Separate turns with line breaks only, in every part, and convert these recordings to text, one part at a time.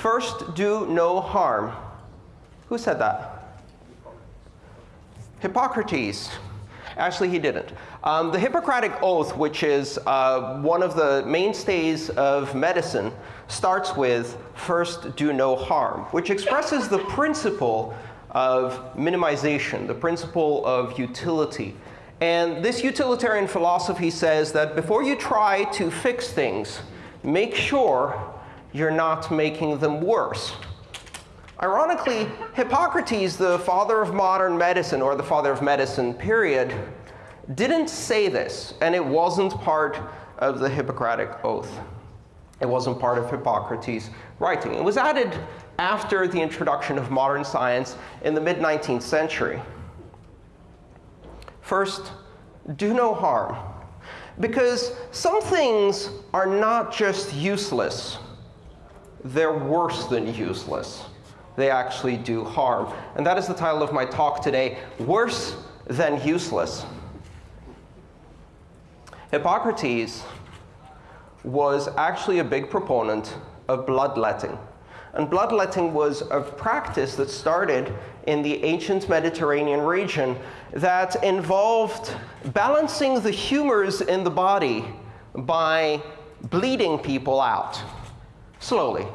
First, do no harm. Who said that? Hippocrates. Actually, he didn't. Um, the Hippocratic Oath, which is uh, one of the mainstays of medicine, starts with first do no harm, which expresses the principle of minimization, the principle of utility. And this utilitarian philosophy says that before you try to fix things, make sure you're not making them worse. Ironically, Hippocrates, the father of modern medicine, or the father of medicine, period, didn't say this, and it wasn't part of the Hippocratic Oath. It wasn't part of Hippocrates' writing. It was added after the introduction of modern science in the mid-19th century. First, do no harm. Because some things are not just useless. They're worse than useless they actually do harm. And that is the title of my talk today, Worse Than Useless. Hippocrates was actually a big proponent of bloodletting. And bloodletting was a practice that started in the ancient Mediterranean region that involved balancing the humors in the body by bleeding people out slowly.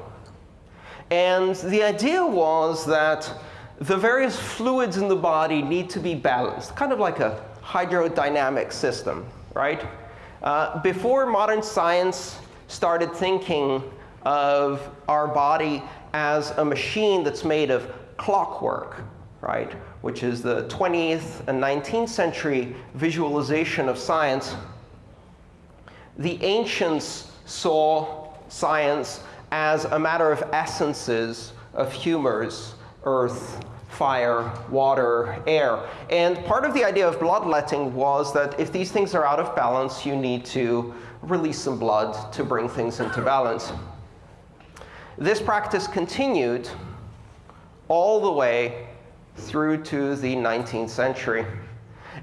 And the idea was that the various fluids in the body need to be balanced, kind of like a hydrodynamic system, right? Uh, before modern science started thinking of our body as a machine that's made of clockwork, right, which is the 20th and 19th century visualization of science, the ancients saw science as a matter of essences of humors, earth, fire, water, air. And part of the idea of bloodletting was that if these things are out of balance, you need to release some blood to bring things into balance. This practice continued all the way through to the 19th century.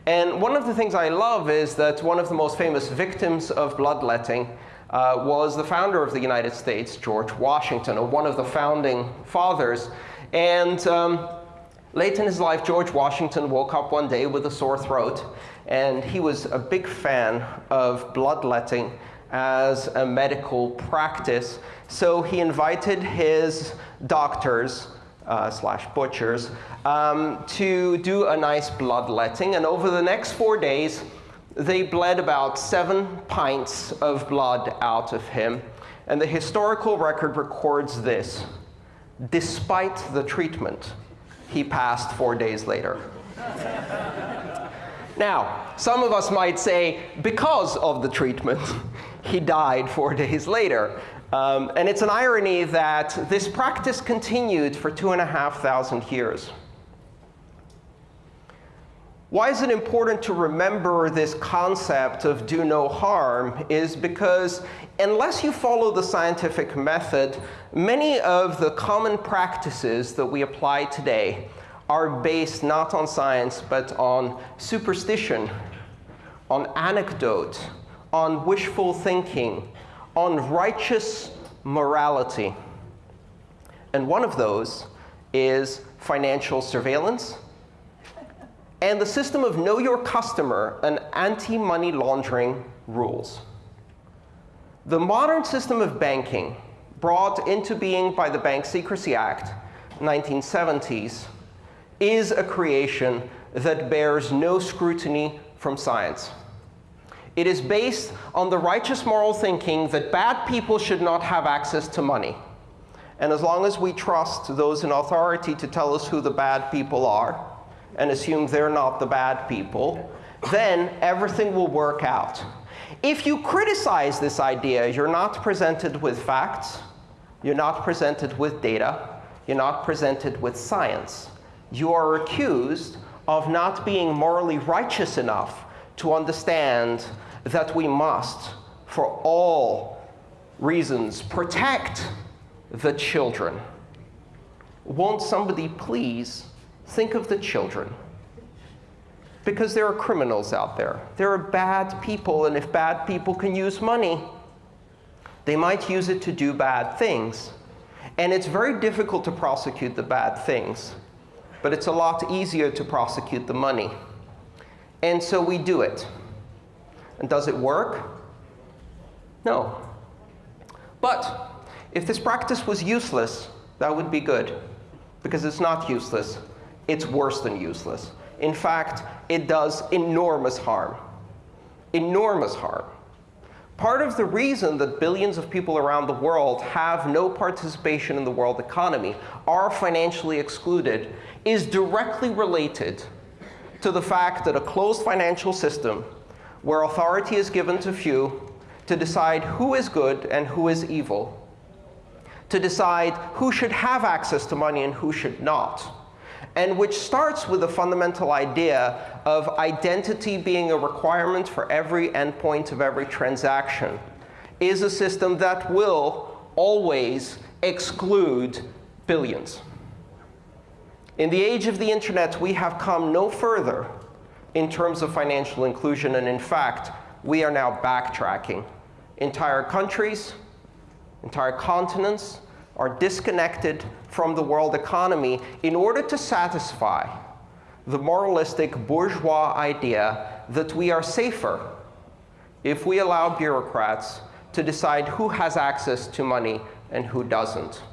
And one of the things I love is that one of the most famous victims of bloodletting uh, was the founder of the United States, George Washington, or one of the founding fathers. And um, late in his life, George Washington woke up one day with a sore throat. And he was a big fan of bloodletting as a medical practice. So he invited his doctors uh, slash butchers um, to do a nice bloodletting. And over the next four days, they bled about seven pints of blood out of him. And the historical record records this. Despite the treatment, he passed four days later. now, some of us might say, because of the treatment, he died four days later. Um, and it's an irony that this practice continued for two and a half thousand years. Why is it important to remember this concept of do no harm is because unless you follow the scientific method, many of the common practices that we apply today are based not on science, but on superstition, on anecdote, on wishful thinking, on righteous morality. And one of those is financial surveillance and the system of know your customer and anti-money laundering rules. The modern system of banking, brought into being by the Bank Secrecy Act, 1970s, is a creation that bears no scrutiny from science. It is based on the righteous moral thinking that bad people should not have access to money. And as long as we trust those in authority to tell us who the bad people are, and assume they're not the bad people, then everything will work out. If you criticize this idea, you're not presented with facts, you're not presented with data, you're not presented with science. You are accused of not being morally righteous enough to understand that we must, for all reasons, protect the children. Won't somebody please think of the children. Because there are criminals out there. There are bad people, and if bad people can use money, they might use it to do bad things. And it's very difficult to prosecute the bad things. But it's a lot easier to prosecute the money. And so we do it. And does it work? No. But if this practice was useless, that would be good. Because it's not useless. It's worse than useless. In fact, it does enormous harm. Enormous harm. Part of the reason that billions of people around the world have no participation in the world economy, are financially excluded, is directly related to the fact that a closed financial system, where authority is given to few to decide who is good and who is evil, to decide who should have access to money and who should not, and which starts with the fundamental idea of identity being a requirement for every endpoint of every transaction, is a system that will always exclude billions. In the age of the internet, we have come no further in terms of financial inclusion. And in fact, we are now backtracking. Entire countries, entire continents are disconnected from the world economy in order to satisfy the moralistic bourgeois idea that we are safer if we allow bureaucrats to decide who has access to money and who doesn't.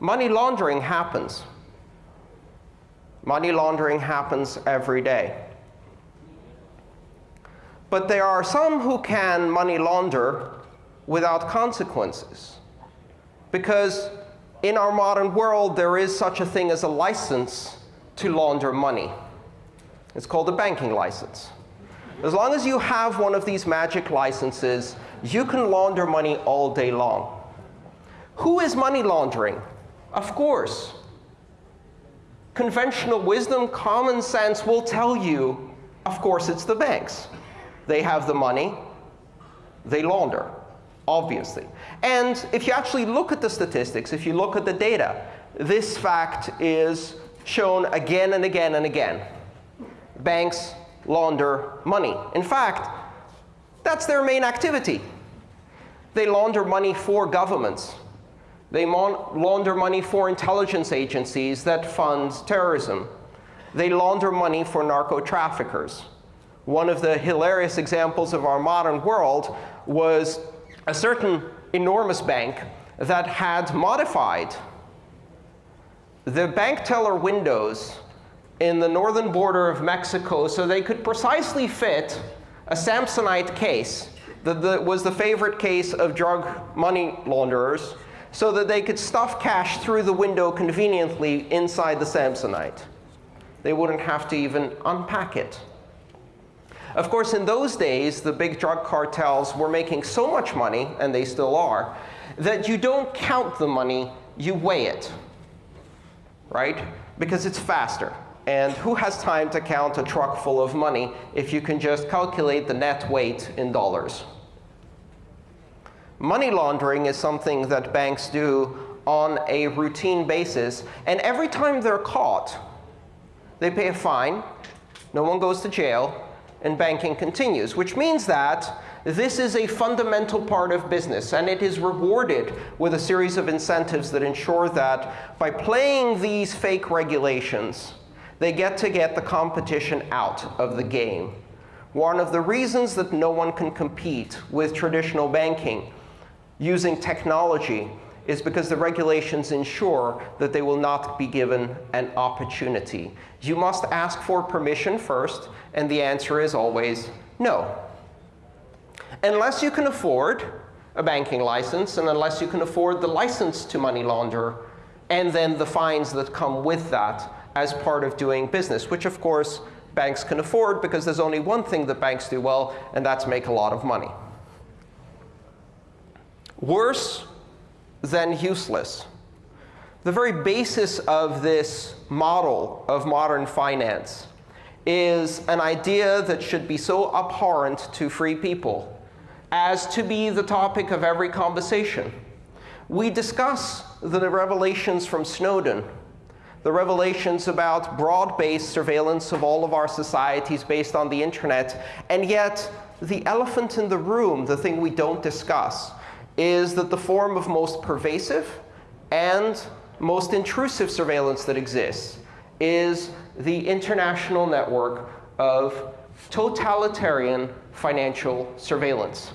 Money laundering happens. Money laundering happens every day. But there are some who can money launder without consequences. Because in our modern world, there is such a thing as a license to launder money. It's called a banking license. As long as you have one of these magic licenses, you can launder money all day long. Who is money laundering? Of course. Conventional wisdom, common sense will tell you, of course, it's the banks. They have the money. They launder, obviously. And if you actually look at the statistics, if you look at the data, this fact is shown again and again and again. Banks launder money. In fact, that's their main activity. They launder money for governments. They launder money for intelligence agencies that fund terrorism. They launder money for narco traffickers. One of the hilarious examples of our modern world was a certain enormous bank that had modified the bank teller windows in the northern border of Mexico so they could precisely fit a Samsonite case that was the favorite case of drug money launderers so that they could stuff cash through the window conveniently inside the Samsonite. They wouldn't have to even unpack it. Of course, in those days, the big drug cartels were making so much money, and they still are, that you don't count the money, you weigh it, right? Because it's faster. And who has time to count a truck full of money if you can just calculate the net weight in dollars? Money laundering is something that banks do on a routine basis. And every time they're caught, they pay a fine. No one goes to jail. And banking continues, which means that this is a fundamental part of business. And it is rewarded with a series of incentives that ensure that by playing these fake regulations, they get to get the competition out of the game. One of the reasons that no one can compete with traditional banking using technology is because the regulations ensure that they will not be given an opportunity. You must ask for permission first, and the answer is always no. Unless you can afford a banking license, and unless you can afford the license to money launder, and then the fines that come with that as part of doing business, which, of course, banks can afford because there's only one thing that banks do well, and that's make a lot of money. Worse than useless. The very basis of this model of modern finance is an idea that should be so abhorrent to free people as to be the topic of every conversation. We discuss the revelations from Snowden, the revelations about broad-based surveillance of all of our societies based on the internet, and yet the elephant in the room, the thing we don't discuss, is that the form of most pervasive and most intrusive surveillance that exists is the international network of totalitarian financial surveillance.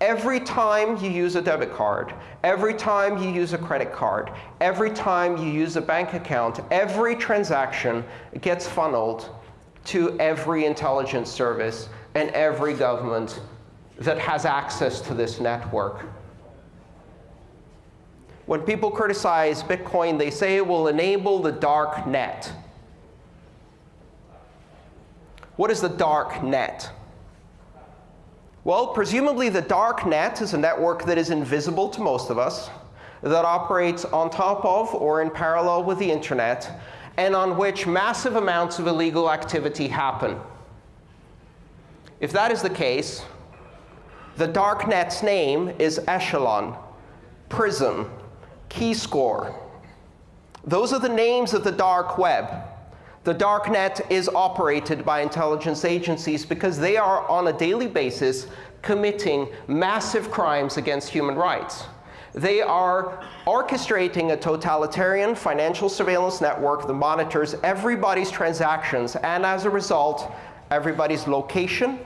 Every time you use a debit card, every time you use a credit card, every time you use a bank account, every transaction gets funneled to every intelligence service and every government that has access to this network. When people criticize Bitcoin, they say it will enable the dark net. What is the dark net? Well, presumably the dark net is a network that is invisible to most of us, that operates on top of or in parallel with the internet, and on which massive amounts of illegal activity happen. If that is the case, the dark net's name is Echelon, Prism, Keyscore. Those are the names of the dark web. The dark net is operated by intelligence agencies because they are, on a daily basis, committing massive crimes against human rights. They are orchestrating a totalitarian financial surveillance network that monitors everybody's transactions and, as a result, everybody's location,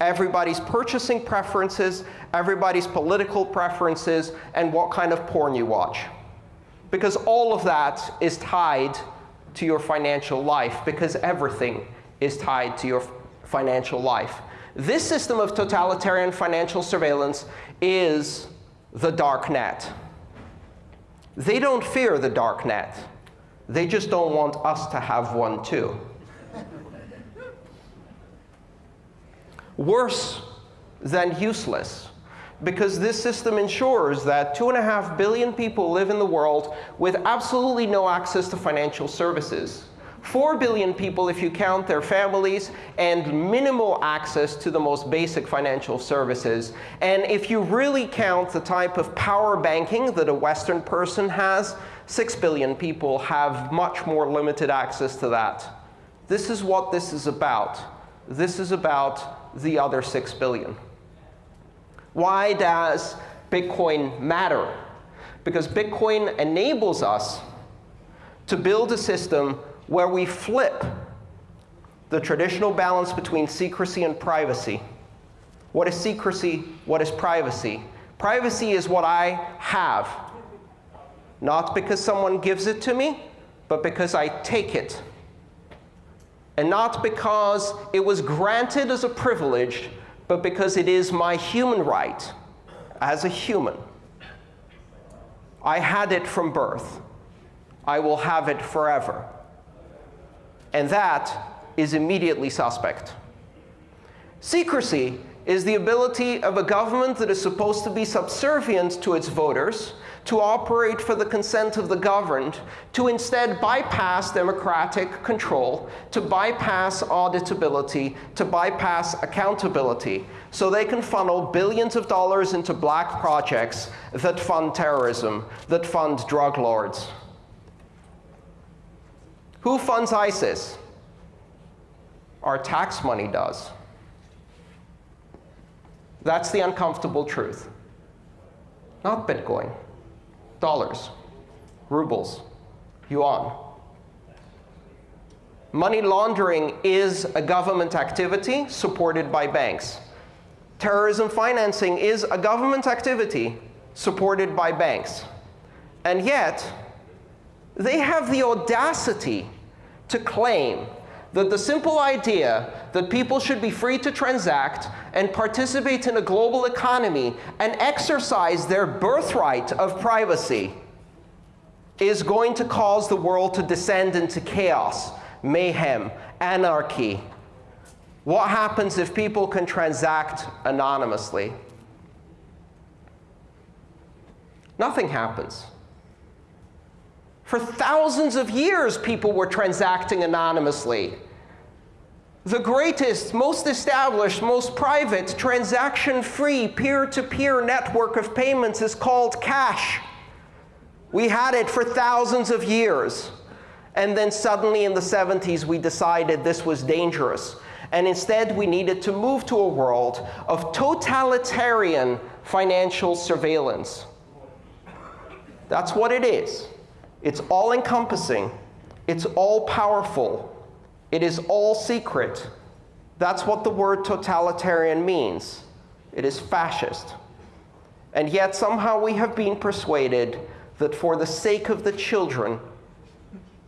everybody's purchasing preferences, everybody's political preferences, and what kind of porn you watch. Because all of that is tied to your financial life, because everything is tied to your financial life. This system of totalitarian financial surveillance is the dark net. They don't fear the dark net. They just don't want us to have one too. Worse than useless because this system ensures that 2.5 billion people live in the world with absolutely no access to financial services. 4 billion people if you count their families, and minimal access to the most basic financial services. And if you really count the type of power banking that a Western person has, 6 billion people have much more limited access to that. This is what this is about. This is about the other 6 billion. Why does Bitcoin matter? Because Bitcoin enables us to build a system where we flip the traditional balance between secrecy and privacy. What is secrecy? What is privacy? Privacy is what I have, not because someone gives it to me, but because I take it and not because it was granted as a privilege, but because it is my human right as a human. I had it from birth. I will have it forever. And that is immediately suspect. Secrecy is the ability of a government that is supposed to be subservient to its voters to operate for the consent of the governed, to instead bypass democratic control, to bypass auditability, to bypass accountability, so they can funnel billions of dollars into black projects that fund terrorism, that fund drug lords. Who funds ISIS? Our tax money does. That's the uncomfortable truth. Not Bitcoin dollars, rubles, yuan. Money laundering is a government activity supported by banks. Terrorism financing is a government activity supported by banks. And yet, they have the audacity to claim that the simple idea that people should be free to transact and participate in a global economy and exercise their birthright of privacy is going to cause the world to descend into chaos, mayhem, anarchy. What happens if people can transact anonymously? Nothing happens. For thousands of years, people were transacting anonymously the greatest, most established, most private, transaction-free, peer-to-peer network of payments is called cash. We had it for thousands of years. And then suddenly in the 70s, we decided this was dangerous. And instead, we needed to move to a world of totalitarian financial surveillance. That's what it is. It's all encompassing. It's all powerful. It is all secret. That's what the word totalitarian means. It is fascist. And yet somehow we have been persuaded that for the sake of the children,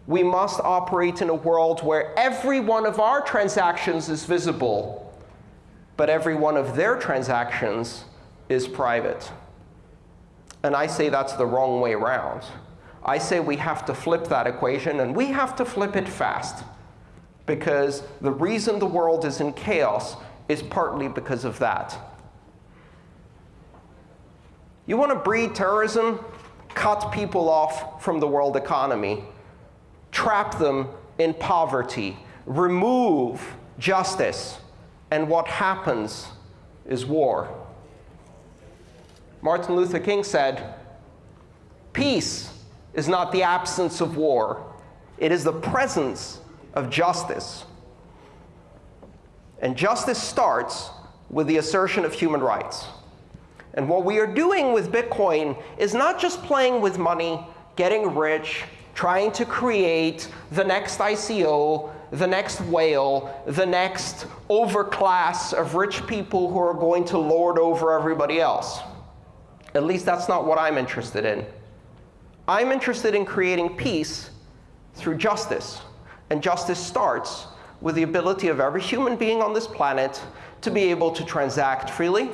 we must operate in a world where every one of our transactions is visible, but every one of their transactions is private. And I say that's the wrong way around. I say we have to flip that equation, and we have to flip it fast. Because the reason the world is in chaos is partly because of that. You want to breed terrorism? Cut people off from the world economy. Trap them in poverty. Remove justice. And what happens is war. Martin Luther King said, peace is not the absence of war. It is the presence of justice. And justice starts with the assertion of human rights. And what we are doing with Bitcoin is not just playing with money, getting rich, trying to create the next ICO, the next whale, the next overclass of rich people who are going to lord over everybody else. At least that's not what I'm interested in. I'm interested in creating peace through justice. And justice starts with the ability of every human being on this planet to be able to transact freely,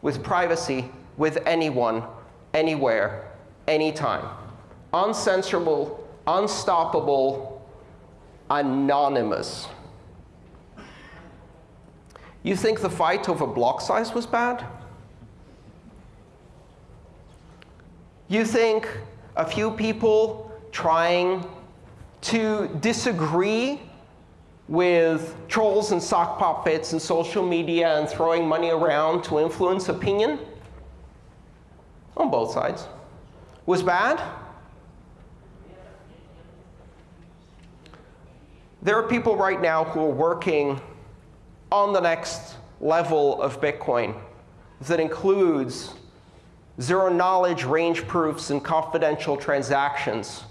with privacy, with anyone, anywhere, anytime. Uncensorable, unstoppable, anonymous. You think the fight over block size was bad? You think a few people trying to disagree with trolls and sock puppets and social media and throwing money around to influence opinion on both sides was bad? There are people right now who are working on the next level of Bitcoin that includes zero-knowledge range proofs and confidential transactions,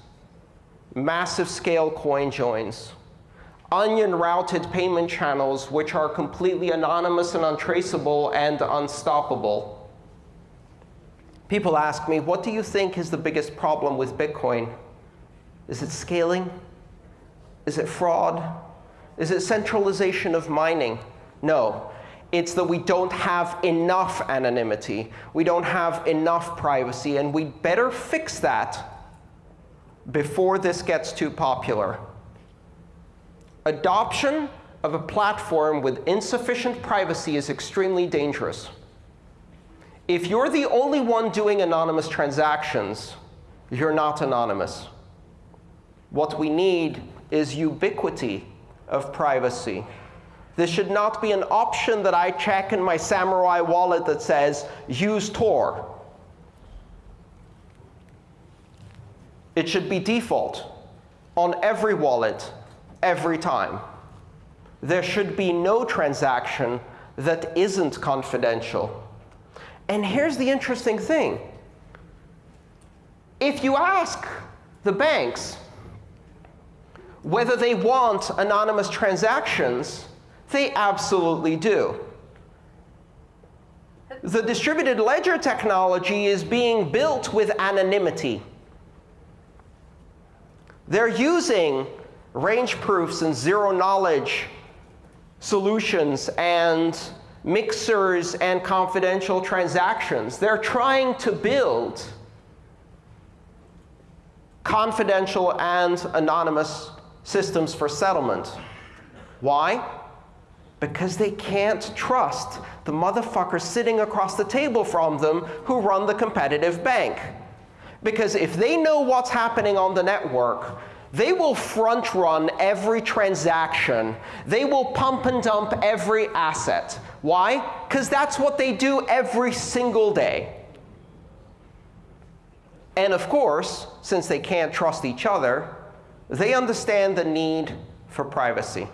massive scale coin joins, onion-routed payment channels which are completely anonymous and untraceable and unstoppable. People ask me, what do you think is the biggest problem with Bitcoin? Is it scaling? Is it fraud? Is it centralization of mining? No. It's that we don't have enough anonymity. We don't have enough privacy. And we'd better fix that before this gets too popular. Adoption of a platform with insufficient privacy is extremely dangerous. If you're the only one doing anonymous transactions, you're not anonymous. What we need is ubiquity of privacy. This should not be an option that I check in my Samurai wallet that says, use Tor. It should be default on every wallet, every time. There should be no transaction that isn't confidential. And here's the interesting thing. If you ask the banks whether they want anonymous transactions, they absolutely do. The distributed ledger technology is being built with anonymity. They're using range proofs and zero-knowledge solutions and mixers and confidential transactions. They're trying to build confidential and anonymous systems for settlement. Why? Because they can't trust the motherfuckers sitting across the table from them who run the competitive bank. Because if they know what's happening on the network, they will front run every transaction. They will pump and dump every asset. Why? Because that's what they do every single day. And of course, since they can't trust each other, they understand the need for privacy.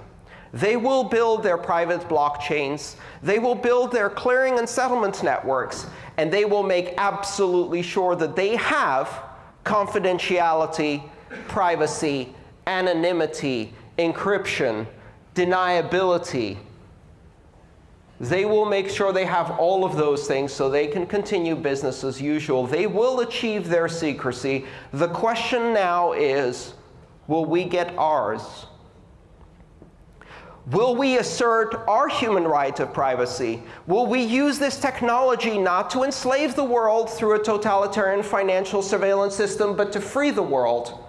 They will build their private blockchains. They will build their clearing and settlement networks. and they will make absolutely sure that they have confidentiality, privacy, anonymity, encryption, deniability. They will make sure they have all of those things so they can continue business as usual. They will achieve their secrecy. The question now is, will we get ours? Will we assert our human right of privacy? Will we use this technology not to enslave the world through a totalitarian financial surveillance system, but to free the world?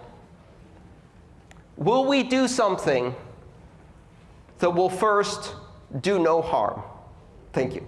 Will we do something that will first do no harm? Thank you.